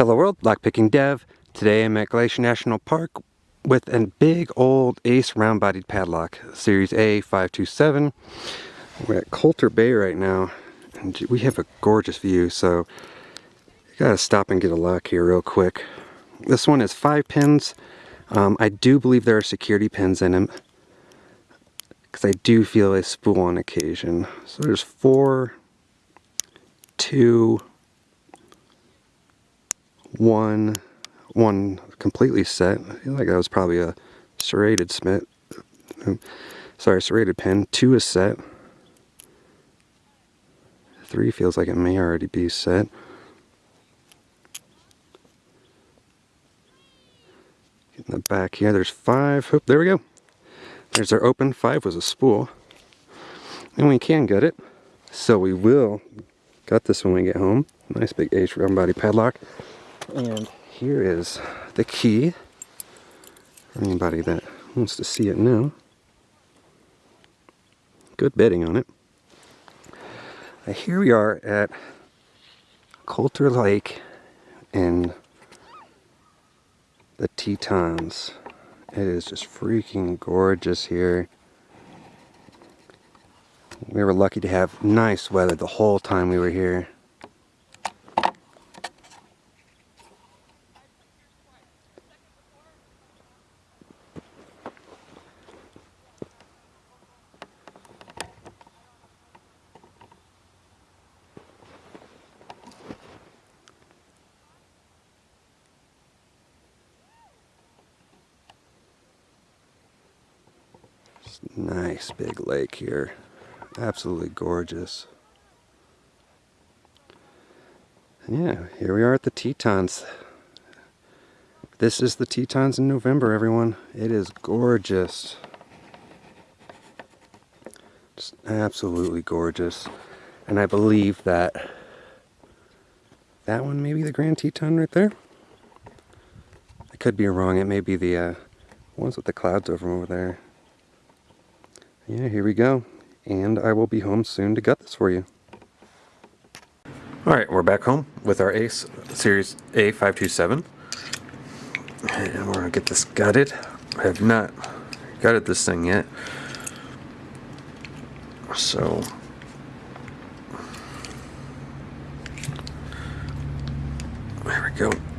Hello world, lockpicking dev. Today I'm at Glacier National Park with a big old Ace round-bodied padlock, Series A527. We're at Colter Bay right now, and we have a gorgeous view, so you gotta stop and get a lock here real quick. This one is five pins. Um, I do believe there are security pins in them, because I do feel a spool on occasion. So there's four, two, one one completely set. I feel like that was probably a serrated smith. Sorry, serrated pin. Two is set. Three feels like it may already be set. In the back here, there's five. Oop, there we go. There's our open. Five was a spool. And we can get it. So we will gut this when we get home. Nice big H round body padlock. And here is the key anybody that wants to see it now. Good bitting on it. Now here we are at Colter Lake in the Tetons. It is just freaking gorgeous here. We were lucky to have nice weather the whole time we were here. Nice big lake here. Absolutely gorgeous. And yeah, here we are at the Tetons. This is the Tetons in November, everyone. It is gorgeous. Just absolutely gorgeous. And I believe that that one may be the Grand Teton right there. I could be wrong. It may be the uh, ones with the clouds over over there yeah, here we go. And I will be home soon to gut this for you. Alright, we're back home with our Ace Series A527. And we're to get this gutted. I have not gutted this thing yet. So... There we go.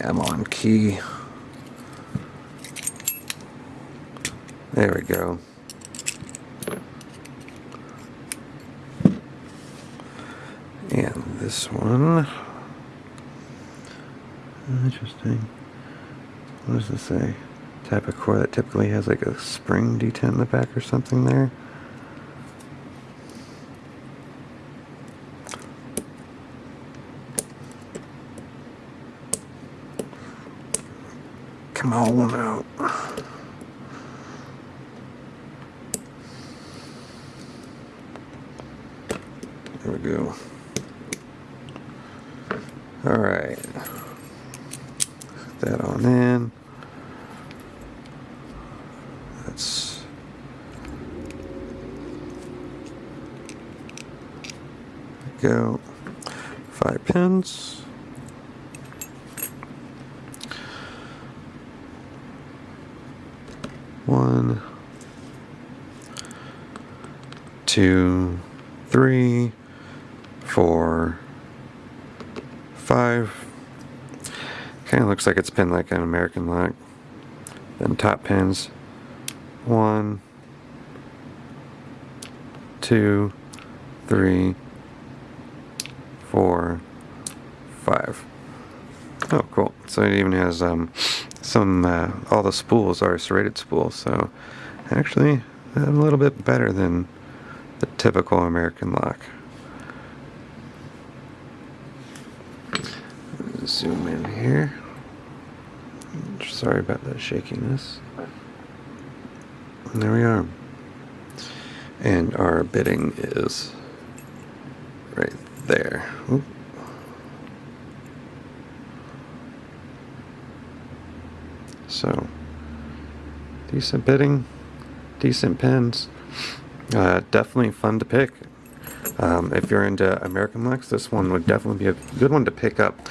Come on, key. There we go. And this one. Interesting. What does this say? Type of core that typically has like a spring detent in the back or something there. Come on out. There we go. All right. Put that on in. That's go. Five pins. One, two, three, four, five. Kind of looks like it's pinned like an American lock. Then top pins. One, two, three, four, five. Oh, cool. So it even has um, some, uh, all the spools are serrated spools, so actually a little bit better than the typical American lock. Zoom in here. Sorry about that shakiness. And there we are. And our bitting is right there. So, decent bitting, decent pins. Uh, definitely fun to pick. Um, if you're into American locks, this one would definitely be a good one to pick up.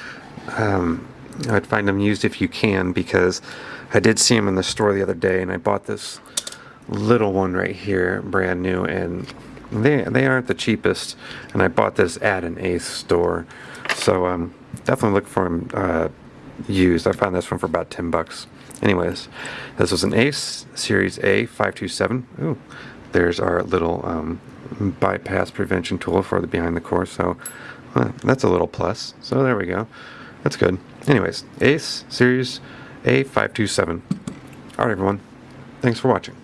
Um, I'd find them used if you can because I did see them in the store the other day and I bought this little one right here, brand new, and they they aren't the cheapest. And I bought this at an Ace store, so um, definitely look for them uh, used. I found this one for about 10 bucks. Anyways, this was an Ace Series A 527. Ooh, there's our little um, bypass prevention tool for the behind the core. So uh, that's a little plus. So there we go. That's good. Anyways, Ace Series A527. All right, everyone. Thanks for watching.